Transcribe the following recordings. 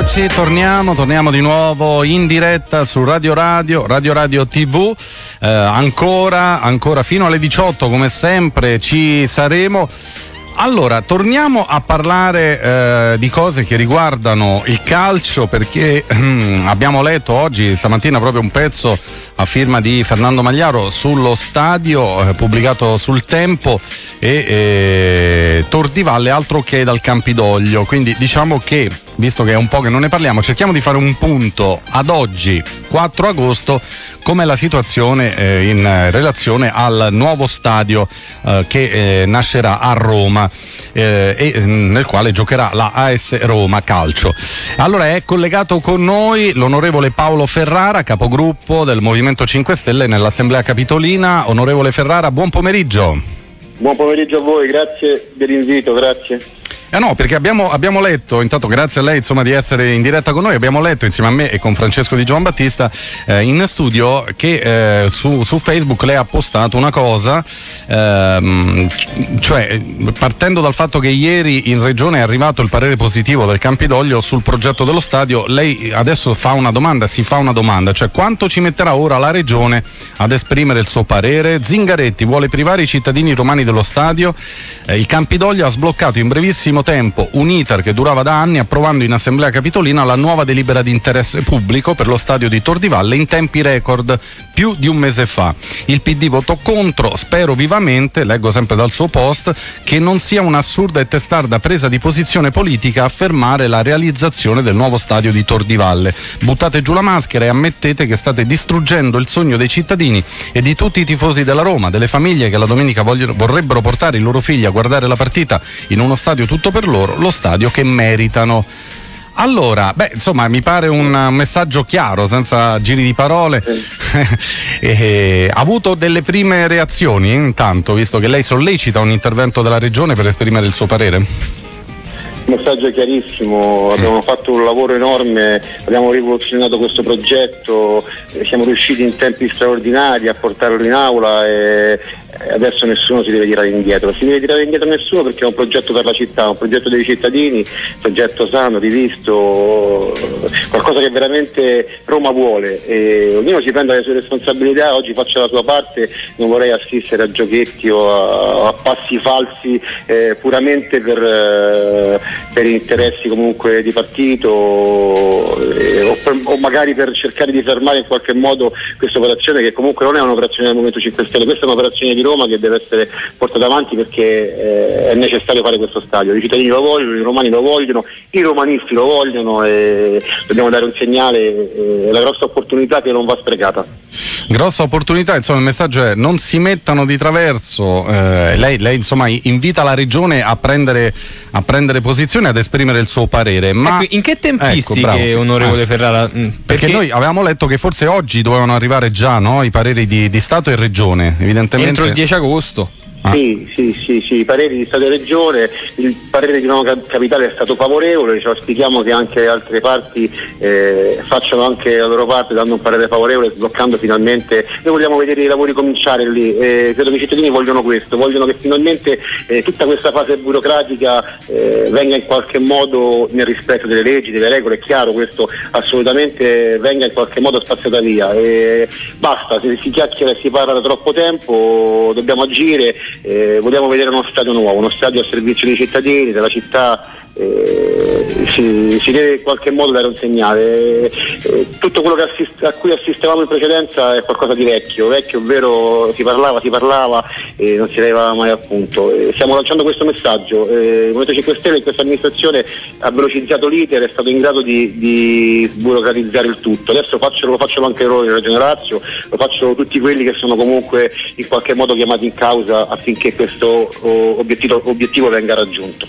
eccoci, torniamo, torniamo di nuovo in diretta su Radio Radio, Radio Radio TV, eh, ancora, ancora fino alle 18 come sempre ci saremo. Allora, torniamo a parlare eh, di cose che riguardano il calcio perché ehm, abbiamo letto oggi, stamattina, proprio un pezzo a firma di Fernando Magliaro sullo stadio eh, pubblicato sul Tempo e eh, Tor di Valle altro che dal Campidoglio. Quindi diciamo che visto che è un po' che non ne parliamo, cerchiamo di fare un punto ad oggi, 4 agosto, com'è la situazione eh, in relazione al nuovo stadio eh, che eh, nascerà a Roma eh, e mm, nel quale giocherà la AS Roma Calcio. Allora è collegato con noi l'onorevole Paolo Ferrara, capogruppo del Movimento 5 Stelle nell'Assemblea Capitolina. Onorevole Ferrara, buon pomeriggio. Buon pomeriggio a voi, grazie dell'invito, grazie. Eh no, perché abbiamo, abbiamo, letto, intanto grazie a lei insomma, di essere in diretta con noi, abbiamo letto insieme a me e con Francesco Di Giovan Battista eh, in studio che eh, su, su, Facebook lei ha postato una cosa, ehm, cioè partendo dal fatto che ieri in regione è arrivato il parere positivo del Campidoglio sul progetto dello stadio, lei adesso fa una domanda, si fa una domanda, cioè quanto ci metterà ora la regione ad esprimere il suo parere? Zingaretti vuole privare i cittadini romani dello stadio, eh, il Campidoglio ha sbloccato in brevissimo brevissimo tempo un iter che durava da anni approvando in Assemblea Capitolina la nuova delibera di interesse pubblico per lo stadio di Tor di Valle in tempi record più di un mese fa. Il PD votò contro, spero vivamente, leggo sempre dal suo post, che non sia un'assurda e testarda presa di posizione politica affermare la realizzazione del nuovo stadio di Tor di Valle. Buttate giù la maschera e ammettete che state distruggendo il sogno dei cittadini e di tutti i tifosi della Roma, delle famiglie che la domenica vogliono, vorrebbero portare i loro figli a guardare la partita in uno stadio tutto soprattutto per loro, lo stadio che meritano. Allora, beh, insomma, mi pare un messaggio chiaro, senza giri di parole. e, ha avuto delle prime reazioni intanto, visto che lei sollecita un intervento della regione per esprimere il suo parere? messaggio chiarissimo, abbiamo fatto un lavoro enorme, abbiamo rivoluzionato questo progetto, siamo riusciti in tempi straordinari a portarlo in aula e adesso nessuno si deve tirare indietro, si deve tirare indietro nessuno perché è un progetto per la città, un progetto dei cittadini, un progetto sano, rivisto, qualcosa che veramente Roma vuole. E ognuno si prende le sue responsabilità, oggi faccio la sua parte, non vorrei assistere a giochetti o a, a passi falsi eh, puramente per, eh, per, interessi comunque di partito eh, o, per, o, magari per cercare di fermare in qualche modo questa operazione che comunque non è un'operazione del Movimento 5 Stelle, questa è un'operazione di Roma che deve essere portata avanti perché eh, è necessario fare questo stadio. I cittadini lo vogliono, i romani lo vogliono, i romanisti lo vogliono e dobbiamo dare un segnale, eh, la grossa opportunità che non va sprecata. Grossa opportunità, insomma il messaggio è non si mettano di traverso, eh, lei, lei, insomma invita la regione a prendere, a prendere posizione, ad esprimere il suo parere. Ma ecco, in che tempistiche, ecco, onorevole eh, Ferrara? Perché, perché, noi avevamo letto che forse oggi dovevano arrivare già no, i pareri di, di Stato e Regione, evidentemente. Il 10 agosto. Ah. Sì, sì, sì, sì, i pareri di Stato e Regione, il parere di Nuova Capitale è stato favorevole, cioè auspichiamo che anche altre parti eh, facciano anche la loro parte dando un parere favorevole, sbloccando finalmente, noi vogliamo vedere i lavori cominciare lì, eh, credo che i cittadini vogliono questo, vogliono che finalmente eh, tutta questa fase burocratica eh, venga in qualche modo nel rispetto delle leggi, delle regole, è chiaro questo assolutamente venga in qualche modo spaziata via. basta, se si chiacchiera e si parla da troppo tempo, dobbiamo agire eh, vogliamo vedere uno stadio nuovo, uno stadio a servizio dei cittadini, della città eh, si, si, deve in qualche modo dare un segnale. Eh, tutto quello assist- a cui assistevamo in precedenza è qualcosa di vecchio, vecchio ovvero si parlava, si parlava e non si arrivava mai a punto. Eh, stiamo lanciando questo messaggio, eh, il Movimento 5 Stelle in questa amministrazione ha velocizzato l'iter, è stato in grado di, di burocratizzare il tutto, adesso faccio, lo facciamo anche noi in Regione Lazio, lo faccio tutti quelli che sono comunque in qualche modo chiamati in causa affinché questo oh, obiettivo, obiettivo venga raggiunto.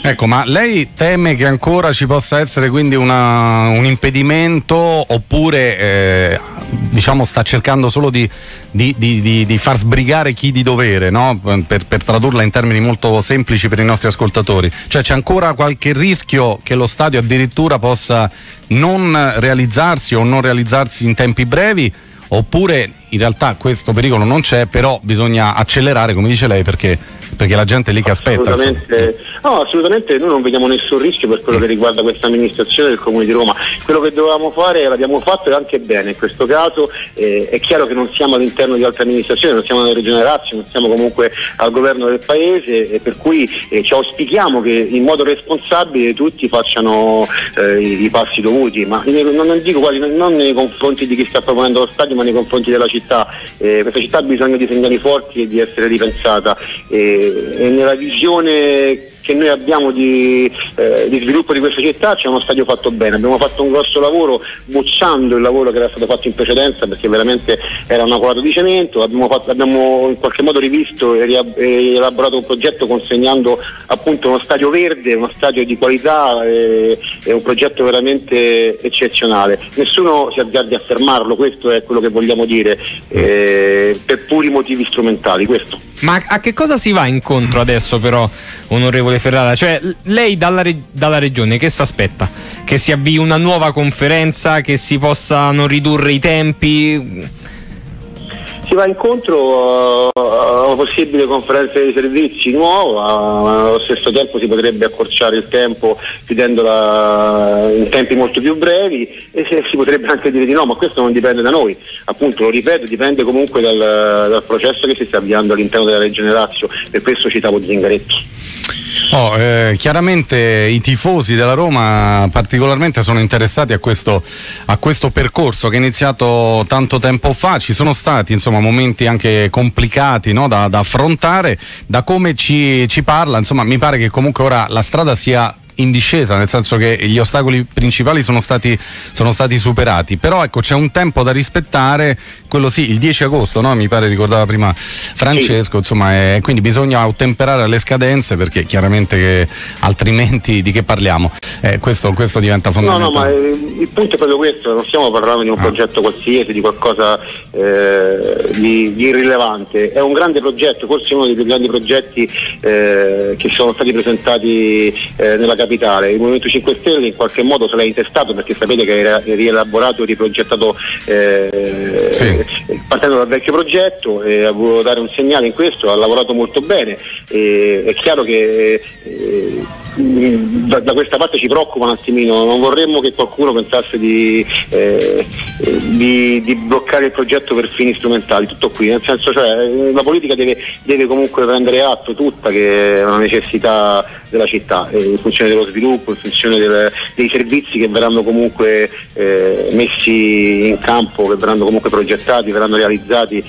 Ecco, ma lei teme che ancora ci possa essere quindi una, un impedimento oppure eh, diciamo sta cercando solo di, di, di, di, far sbrigare chi di dovere, no? per, per, tradurla in termini molto semplici per i nostri ascoltatori? Cioè c'è ancora qualche rischio che lo stadio addirittura possa non realizzarsi o non realizzarsi in tempi brevi? Oppure in realtà questo pericolo non c'è, però bisogna accelerare, come dice lei, perché perché la gente lì che aspetta. Assolutamente, no, assolutamente noi non vediamo nessun rischio per quello che riguarda questa amministrazione del Comune di Roma. Quello che dovevamo fare l'abbiamo fatto e anche bene in questo caso. Eh, è chiaro che non siamo all'interno di altre amministrazioni, non siamo nella Regione Lazio, non siamo comunque al governo del Paese e per cui eh, ci auspichiamo che in modo responsabile tutti facciano eh, i, i, passi dovuti, ma non, non dico quali, non nei confronti di chi sta proponendo lo stadio ma nei confronti della città. Eh, questa città ha bisogno di segnali forti e di essere ripensata e, e nella visione che noi abbiamo di, eh, di, sviluppo di questa città c'è uno stadio fatto bene, abbiamo fatto un grosso lavoro bocciando il lavoro che era stato fatto in precedenza perché veramente era una colata di cemento, abbiamo, fatto, abbiamo, in qualche modo rivisto e, e, elaborato un progetto consegnando appunto uno stadio verde, uno stadio di qualità e, e un progetto veramente eccezionale. Nessuno si azzardi a fermarlo, questo è quello che vogliamo dire, eh, per puri motivi strumentali. Questo. Ma a che cosa si va incontro adesso però, onorevole Ferrara? Cioè, lei dalla, dalla regione che si aspetta? Che si avvii una nuova conferenza, che si possano ridurre i tempi? si va incontro a una possibile conferenza di servizi nuova, ma allo stesso tempo si potrebbe accorciare il tempo chiudendola in tempi molto più brevi e si potrebbe anche dire di no, ma questo non dipende da noi, appunto lo ripeto, dipende comunque dal, dal processo che si sta avviando all'interno della Regione Lazio, per questo citavo Zingaretti. Oh, eh, chiaramente i tifosi della Roma particolarmente sono interessati a questo, a questo, percorso che è iniziato tanto tempo fa, ci sono stati insomma, momenti anche complicati no, da, da, affrontare, da come ci, ci parla, insomma, mi pare che comunque ora la strada sia in discesa, nel senso che gli ostacoli principali sono stati, sono stati superati, però ecco c'è un tempo da rispettare, quello sì, il 10 agosto, no? mi pare ricordava prima Francesco, sì. insomma, è, quindi bisogna ottemperare alle scadenze perché chiaramente che, altrimenti di che parliamo? Eh, questo, questo, diventa fondamentale. No, no, ma eh, il punto è proprio questo, non stiamo parlando di un ah. progetto qualsiasi, di qualcosa eh, di, di, irrilevante, è un grande progetto, forse uno dei più grandi progetti eh, che sono stati presentati eh, nella capitale capitale. Il Movimento 5 Stelle in qualche modo se l'ha intestato perché sapete che era rielaborato e riprogettato eh, sì. partendo dal vecchio progetto e ha voluto dare un segnale in questo, ha lavorato molto bene. E, è chiaro che eh, da, da, questa parte ci preoccupa un attimino, non vorremmo che qualcuno pensasse di, eh, di, di, bloccare il progetto per fini strumentali, tutto qui, nel senso cioè la politica deve, deve comunque prendere atto tutta che è una necessità della città, eh, in funzione dello sviluppo, in funzione del, dei servizi che verranno comunque eh, messi in campo, che verranno comunque progettati, verranno realizzati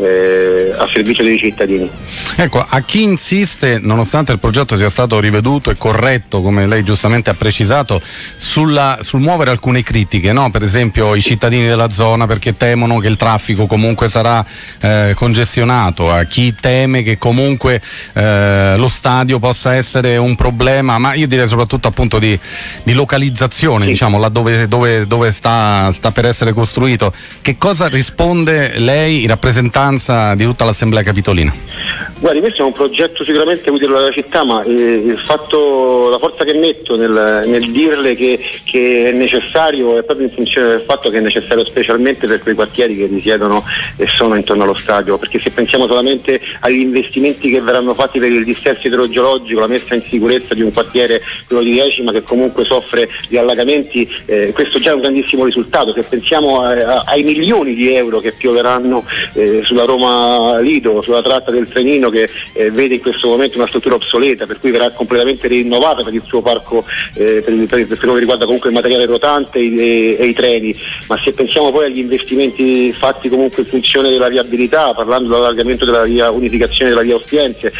eh, a servizio dei cittadini. Ecco, a chi insiste, nonostante il progetto sia stato riveduto e corretto, come lei giustamente ha precisato, sulla, sul muovere alcune critiche, no? per esempio i cittadini della zona perché temono che il traffico comunque sarà eh, congestionato, a chi teme che comunque eh, lo stadio possa essere un problema, ma io direi soprattutto appunto di, di localizzazione, sì. diciamo, laddove dove, dove sta, sta per essere costruito. Che cosa risponde lei in rappresentanza di tutta l'Assemblea Capitolina? Guardi, questo è un progetto sicuramente utile alla città, ma eh, fatto, la forza che metto nel, nel dirle che, che, è necessario è proprio in funzione del fatto che è necessario specialmente per quei quartieri che risiedono e sono intorno allo stadio, perché se pensiamo solamente agli investimenti che verranno fatti per il dissesto idrogeologico, la messa in sicurezza di un quartiere, quello di Decima, che comunque soffre di allagamenti, eh, questo già è un grandissimo risultato. Se pensiamo a, a, ai milioni di euro che pioveranno eh, sulla Roma Lido, sulla tratta del Trenino, che eh, vede in questo momento una struttura obsoleta, per cui verrà completamente rinnovata per il suo parco, eh, per, per, per, quello che riguarda comunque il materiale rotante e, e, i treni, ma se pensiamo poi agli investimenti fatti comunque in funzione della viabilità, parlando dell'allargamento della via, unificazione della via Ostiense,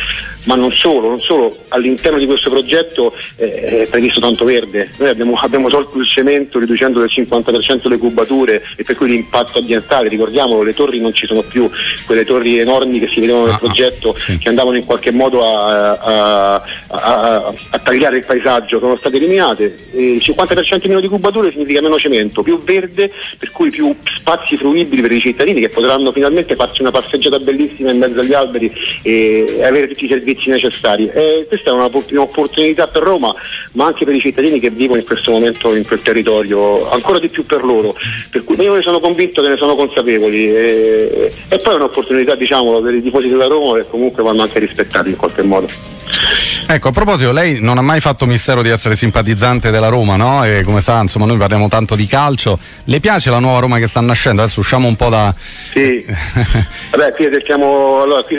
ma non solo, non solo, all'interno di questo progetto eh, è previsto tanto verde, noi abbiamo, abbiamo tolto il cemento riducendo del 50% le cubature e per cui l'impatto ambientale, ricordiamolo, le torri non ci sono più, quelle torri enormi che si vedevano nel ah, progetto sì. che andavano in qualche modo a, a, a, a, tagliare il paesaggio, sono state eliminate, il 50% meno di cubature significa meno cemento, più verde, per cui più spazi fruibili per i cittadini che potranno finalmente farsi una passeggiata bellissima in mezzo agli alberi e avere tutti i servizi servizi necessari. E questa è un'opportunità per Roma, ma anche per i cittadini che vivono in questo momento in quel territorio, ancora di più per loro. Per cui io ne sono convinto che ne sono consapevoli e, e poi è un'opportunità diciamo, per i tifosi della Roma che comunque vanno anche rispettati in qualche modo. Ecco, a proposito, lei non ha mai fatto mistero di essere simpatizzante della Roma, no? E come sa, insomma, noi parliamo tanto di calcio. Le piace la nuova Roma che sta nascendo? Adesso usciamo un po' da. Sì. Vabbè, qui siamo. Allora, qui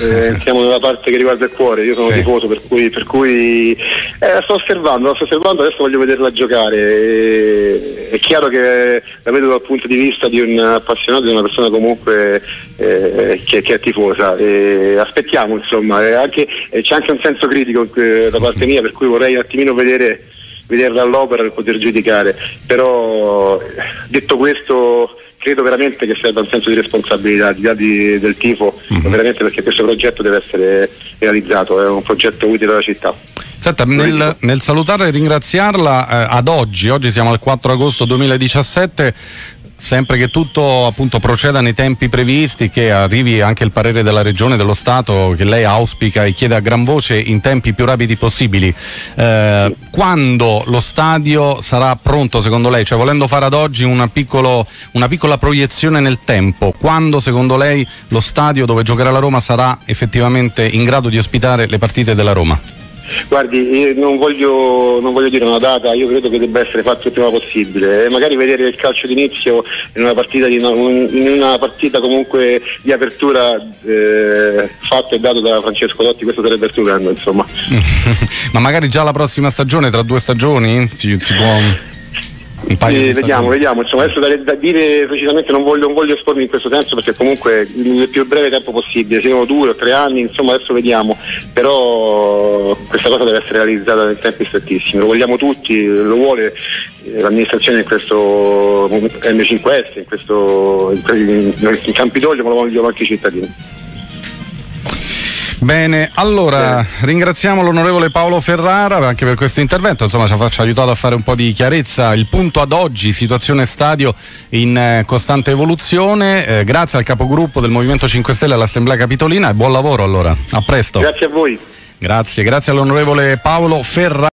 eh, siamo nella parte che riguarda il cuore, io sono sì. tifoso per cui, per cui eh, sto osservando, sto osservando, adesso voglio vederla giocare. E, è chiaro che la vedo dal punto di vista di un appassionato, di una persona comunque eh, che, che, è tifosa. E aspettiamo insomma, anche, c'è anche un senso critico eh, da parte mia per cui vorrei un attimino vedere vederla all'opera per poter giudicare. Però detto questo credo veramente che serva un senso di responsabilità di, di, del tifo, mm-hmm. veramente perché questo progetto deve essere realizzato, è un progetto utile alla città. Senta, nel, nel, salutare e ringraziarla eh, ad oggi, oggi siamo al 4 agosto 2017, sempre che tutto appunto proceda nei tempi previsti, che arrivi anche il parere della Regione, dello Stato, che lei auspica e chiede a gran voce in tempi più rapidi possibili. Eh, quando lo stadio sarà pronto secondo lei? Cioè volendo fare ad oggi una, piccolo, una piccola proiezione nel tempo, quando secondo lei lo stadio dove giocherà la Roma sarà effettivamente in grado di ospitare le partite della Roma? Guardi, non voglio, non voglio, dire una data, io credo che debba essere fatto il prima possibile e magari vedere il calcio d'inizio in una partita, di, in una partita comunque di apertura eh, fatto e dato da Francesco Dotti, questo sarebbe stupendo insomma. Ma magari già la prossima stagione, tra due stagioni, si, si può un paio eh, vediamo, vediamo. Insomma, adesso da, da, dire precisamente non voglio, non voglio espormi in questo senso perché comunque nel più breve tempo possibile, siano due o tre anni, insomma adesso vediamo, però questa cosa deve essere realizzata in tempi strettissimi, lo vogliamo tutti, lo vuole eh, l'amministrazione in questo M5S, in, questo, in, in, in Campidoglio, ma lo vogliono anche i cittadini. Bene, allora ringraziamo l'onorevole Paolo Ferrara anche per questo intervento, insomma ci ha, aiutato a fare un po' di chiarezza. Il punto ad oggi, situazione stadio in eh, costante evoluzione, eh, grazie al capogruppo del Movimento 5 Stelle all'Assemblea Capitolina e buon lavoro allora, a presto. Grazie a voi. Grazie, grazie all'onorevole Paolo Ferrara.